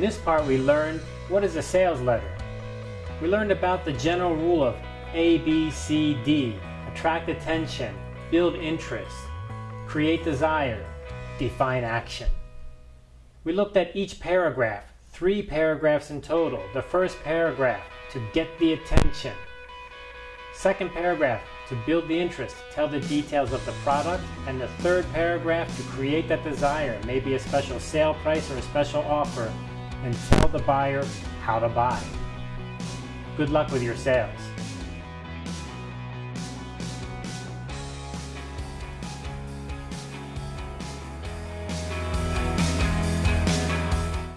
this part we learned what is a sales letter. We learned about the general rule of A, B, C, D, attract attention, build interest, create desire, define action. We looked at each paragraph, three paragraphs in total. The first paragraph, to get the attention. Second paragraph, to build the interest, tell the details of the product. And the third paragraph, to create that desire, maybe a special sale price or a special offer, and tell the buyer how to buy. Good luck with your sales.